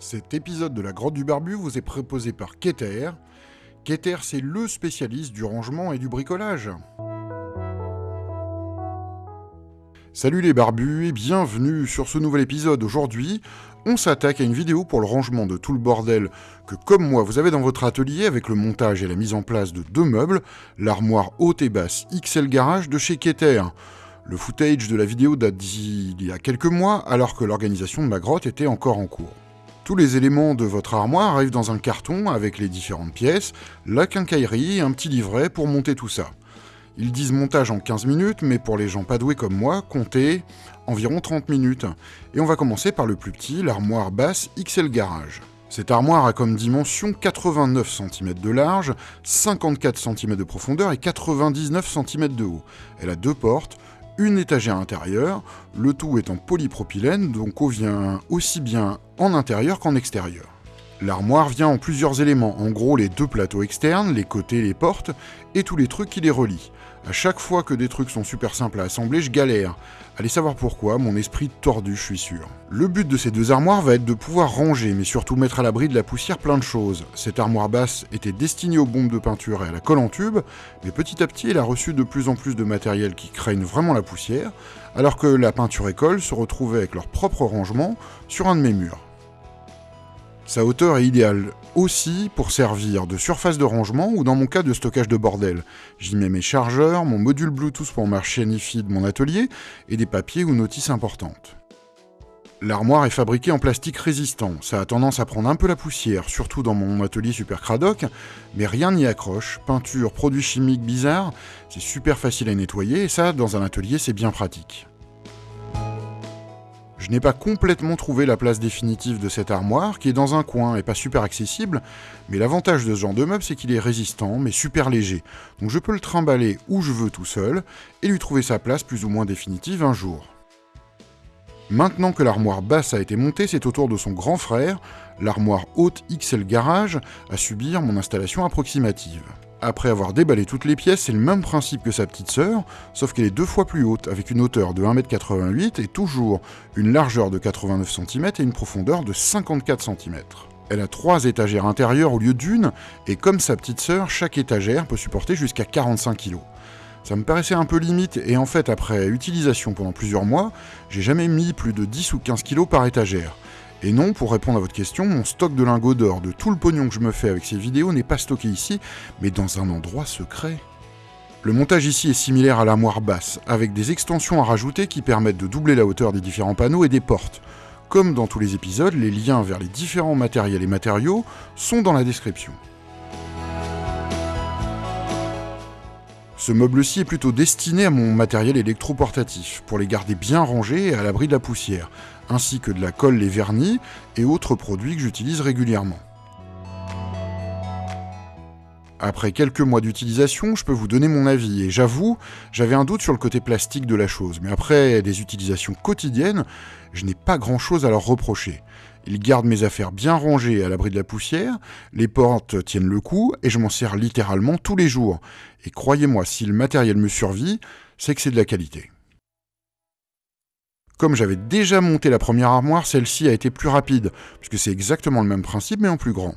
Cet épisode de la Grotte du Barbu vous est proposé par Keter. Keter, c'est le spécialiste du rangement et du bricolage. Salut les barbus et bienvenue sur ce nouvel épisode. Aujourd'hui, on s'attaque à une vidéo pour le rangement de tout le bordel que, comme moi, vous avez dans votre atelier avec le montage et la mise en place de deux meubles, l'armoire haute et basse XL Garage de chez Keter. Le footage de la vidéo date d'il y a quelques mois, alors que l'organisation de ma grotte était encore en cours. Tous les éléments de votre armoire arrivent dans un carton avec les différentes pièces, la quincaillerie et un petit livret pour monter tout ça. Ils disent montage en 15 minutes, mais pour les gens pas doués comme moi, comptez environ 30 minutes. Et on va commencer par le plus petit, l'armoire basse XL Garage. Cette armoire a comme dimension 89 cm de large, 54 cm de profondeur et 99 cm de haut. Elle a deux portes, une étagère intérieure, le tout est en polypropylène, donc eau vient aussi bien en intérieur qu'en extérieur. L'armoire vient en plusieurs éléments, en gros les deux plateaux externes, les côtés, les portes, et tous les trucs qui les relient. À chaque fois que des trucs sont super simples à assembler, je galère. Allez savoir pourquoi, mon esprit tordu, je suis sûr. Le but de ces deux armoires va être de pouvoir ranger, mais surtout mettre à l'abri de la poussière plein de choses. Cette armoire basse était destinée aux bombes de peinture et à la colle en tube, mais petit à petit elle a reçu de plus en plus de matériel qui craignent vraiment la poussière, alors que la peinture et colle se retrouvaient avec leur propre rangement sur un de mes murs. Sa hauteur est idéale aussi pour servir de surface de rangement ou dans mon cas de stockage de bordel. J'y mets mes chargeurs, mon module Bluetooth pour marcher Nifi de mon atelier et des papiers ou notices importantes. L'armoire est fabriquée en plastique résistant, ça a tendance à prendre un peu la poussière, surtout dans mon atelier super cradoc, mais rien n'y accroche, peinture, produits chimiques bizarres, c'est super facile à nettoyer et ça, dans un atelier, c'est bien pratique. Je n'ai pas complètement trouvé la place définitive de cette armoire, qui est dans un coin et pas super accessible, mais l'avantage de ce genre de meuble, c'est qu'il est résistant, mais super léger. Donc je peux le trimballer où je veux tout seul, et lui trouver sa place plus ou moins définitive un jour. Maintenant que l'armoire basse a été montée, c'est au tour de son grand frère, l'armoire haute XL Garage, à subir mon installation approximative. Après avoir déballé toutes les pièces, c'est le même principe que sa petite sœur, sauf qu'elle est deux fois plus haute, avec une hauteur de 1m88 et toujours une largeur de 89 cm et une profondeur de 54 cm. Elle a trois étagères intérieures au lieu d'une, et comme sa petite sœur, chaque étagère peut supporter jusqu'à 45 kg. Ça me paraissait un peu limite, et en fait, après utilisation pendant plusieurs mois, j'ai jamais mis plus de 10 ou 15 kg par étagère. Et non, pour répondre à votre question, mon stock de lingots d'or de tout le pognon que je me fais avec ces vidéos n'est pas stocké ici, mais dans un endroit secret. Le montage ici est similaire à l'armoire basse, avec des extensions à rajouter qui permettent de doubler la hauteur des différents panneaux et des portes. Comme dans tous les épisodes, les liens vers les différents matériels et matériaux sont dans la description. Ce meuble-ci est plutôt destiné à mon matériel électroportatif, pour les garder bien rangés et à l'abri de la poussière, ainsi que de la colle, les vernis et autres produits que j'utilise régulièrement. Après quelques mois d'utilisation, je peux vous donner mon avis, et j'avoue, j'avais un doute sur le côté plastique de la chose, mais après des utilisations quotidiennes, je n'ai pas grand chose à leur reprocher. Ils gardent mes affaires bien rangées à l'abri de la poussière, les portes tiennent le coup, et je m'en sers littéralement tous les jours. Et croyez-moi, si le matériel me survit, c'est que c'est de la qualité. Comme j'avais déjà monté la première armoire, celle-ci a été plus rapide, puisque c'est exactement le même principe mais en plus grand.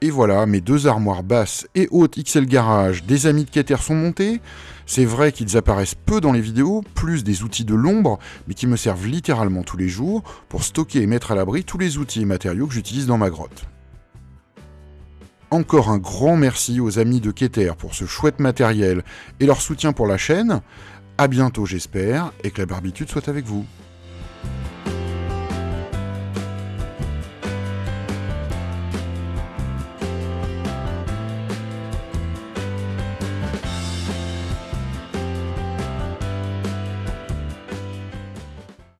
Et voilà, mes deux armoires basses et hautes XL Garage des amis de Keter sont montées. C'est vrai qu'ils apparaissent peu dans les vidéos, plus des outils de l'ombre, mais qui me servent littéralement tous les jours pour stocker et mettre à l'abri tous les outils et matériaux que j'utilise dans ma grotte. Encore un grand merci aux amis de Keter pour ce chouette matériel et leur soutien pour la chaîne. A bientôt j'espère, et que la barbitude soit avec vous.